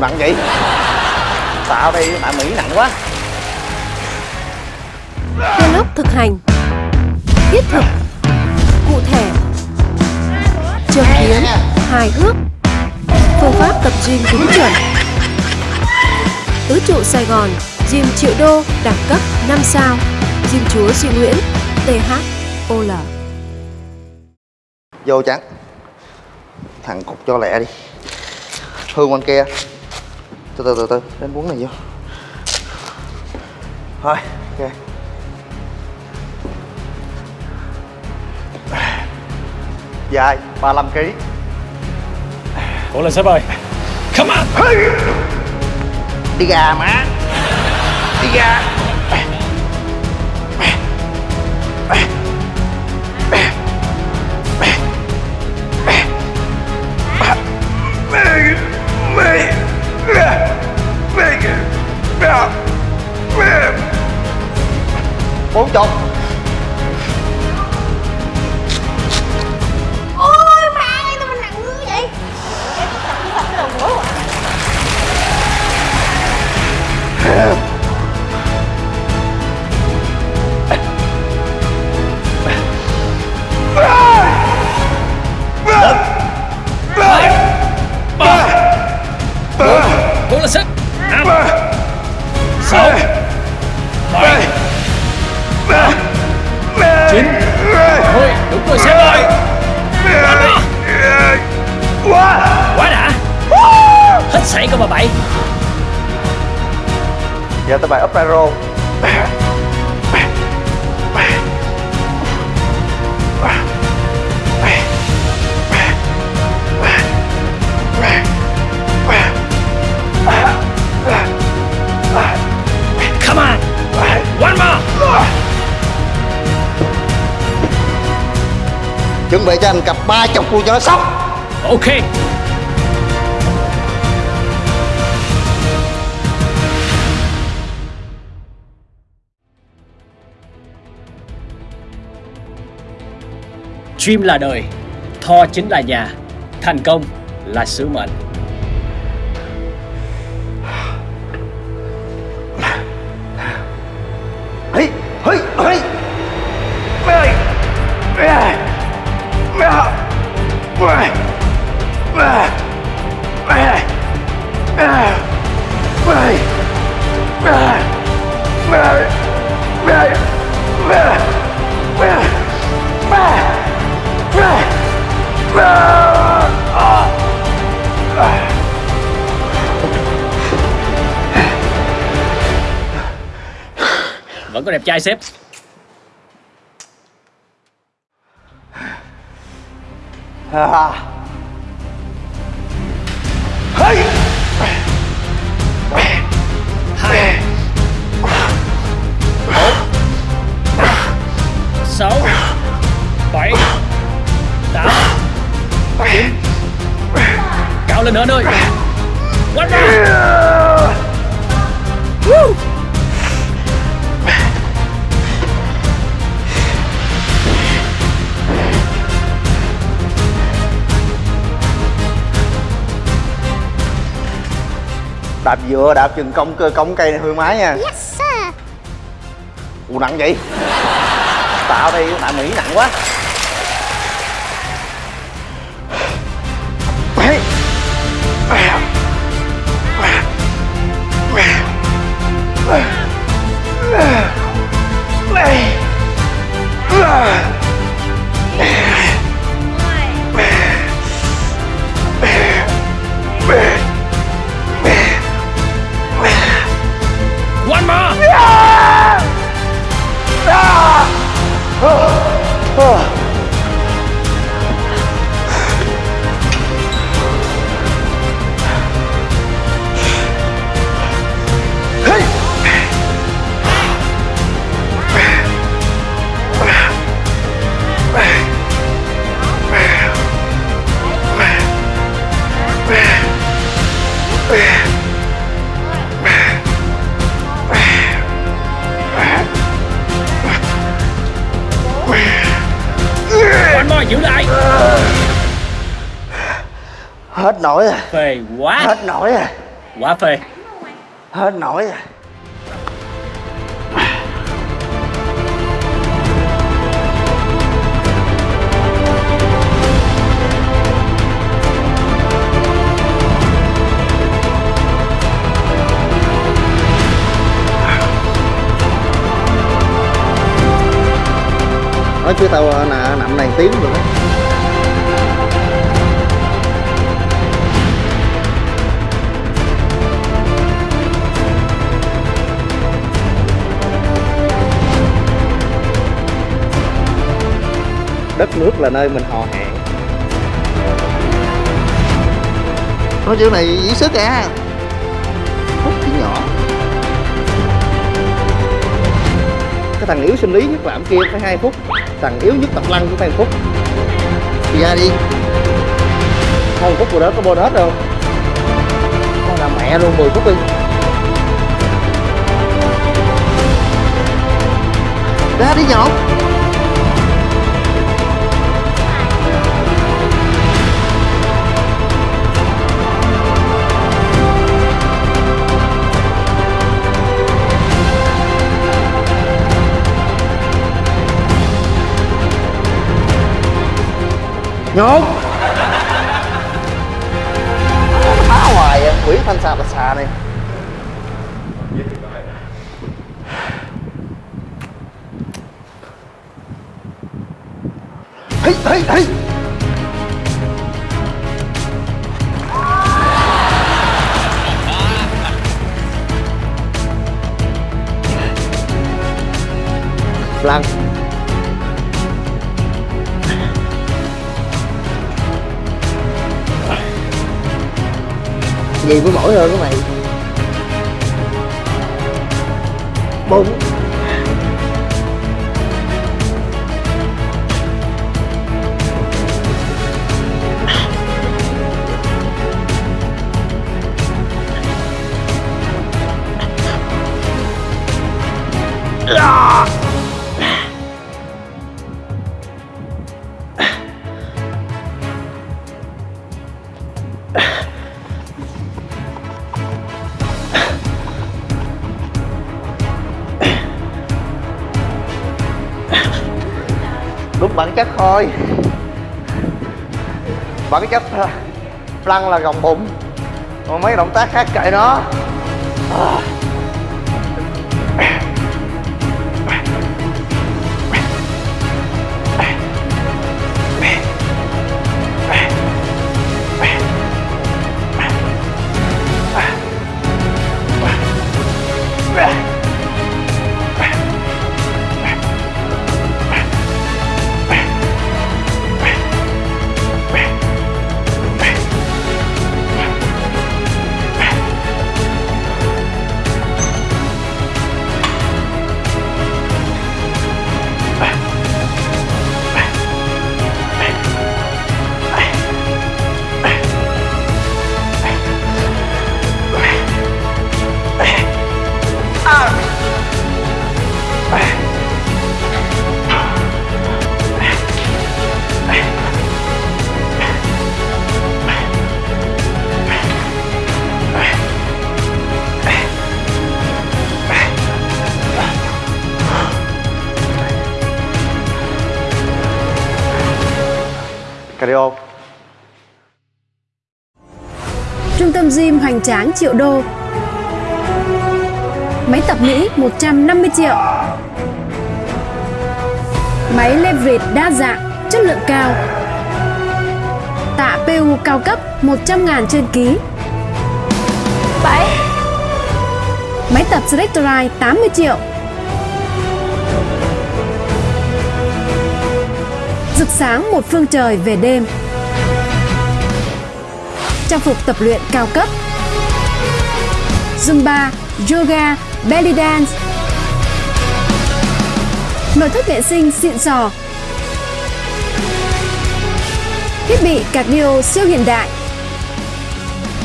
Nặng vậy? Tạo đây tại Mỹ nặng quá. Vlog thực hành. Thiết thực. Cụ thể. Châm biếm Hài hước. Phương pháp tập gym đúng chuẩn. Tứ trụ Sài Gòn Gym triệu đô đẳng cấp 5 sao. Gym chúa Duy Nguyễn THOL Vô trắng Thằng cục cho lẹ đi. Hương bên kia Từ từ từ từ. Đến cuốn này vô. Thôi ok. Dài 35 kg Cố lên sếp ơi. Come on. Đi gà má. Đi gà Sếp Năm Sáu Bảy Chín Mười Đúng rồi sếp ơi Quá. Đã. Hết sảy cơ mà bậy giờ tới bài up pyro chuẩn bị cho anh cặp ba chục luôn cho nó sốc Ok. Dream là đời Tho chính là nhà, Thành công là sứ mệnh. Có đẹp trai sếp À. Hí. Sáu, Bảy, Tám, Chín Cao lên nữa anh ơi One đạp dựa đạp chừng cong cơ cong cây này hương mái nha. Yes sir. Ù nặng vậy? Tạo đây tại mỹ nặng quá. One More giữ lại. Hết nổi rồi. Phê quá. Hết nổi rồi. Quá phê. Hết nổi rồi nói chứ tao nè nằm này tiếng rồi đó. Đất nước là nơi mình hò hẹn. Nói chữ này ý sức à phút chỉ nhỏ. Cái thằng yếu sinh lý nhất làm kia phải hai phút thằng yếu nhất tập lăng phải một phút đi ra đi. Không phút rồi đó có bonus đâu con làm mẹ luôn 10 phút đi. Ra đi nhậu nhốt. Phá hoài à quỷ thanh xà bạch xà này. Hây, hây, hây. Lăng gì mới mỏi hơn cái mày. Bụng à. Đúng bản chất thôi. Bản chất là lăn là gồng bụng. Còn mấy động tác khác kệ nó. À. Trung tâm gym hoành tráng triệu đô. Máy tập Mỹ 150 triệu. Máy leverage đa dạng, chất lượng cao. Tạ PU cao cấp 100 ngàn trên ký. 7 Máy tập Selectorite 80 triệu. Rực sáng một phương trời về đêm. Trang phục tập luyện cao cấp. Zumba, Yoga, Belly Dance. Nội thất vệ sinh xịn sò. Thiết bị cardio siêu hiện đại.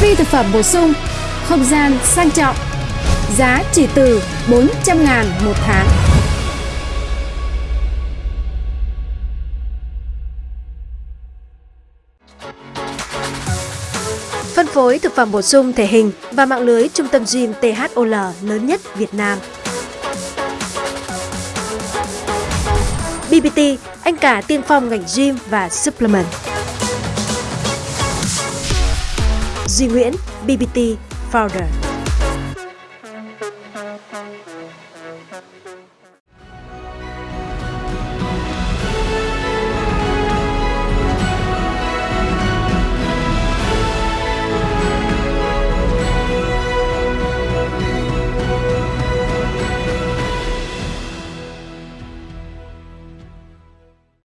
Phi thực phẩm bổ sung Không gian sang trọng. Giá chỉ từ 400 ngàn một tháng. phối thực phẩm bổ sung thể hình và mạng lưới trung tâm gym THOL lớn nhất Việt Nam. BBT, anh cả tiên phong ngành gym và supplement. Duy Nguyễn, BBT Founder.